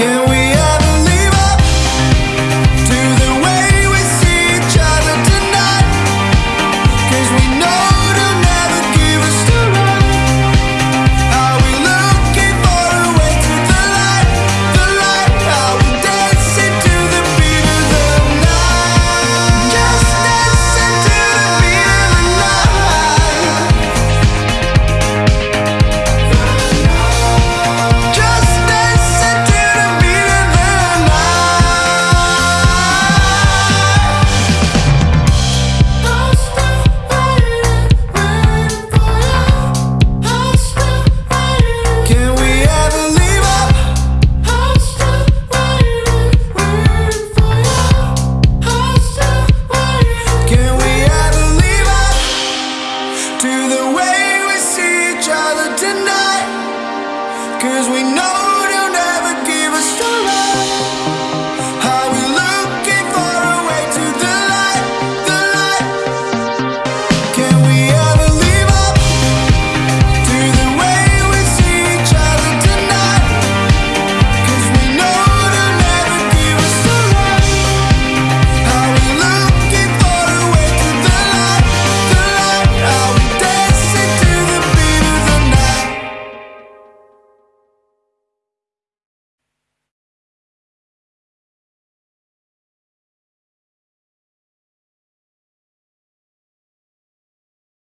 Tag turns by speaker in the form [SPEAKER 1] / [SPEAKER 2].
[SPEAKER 1] can as we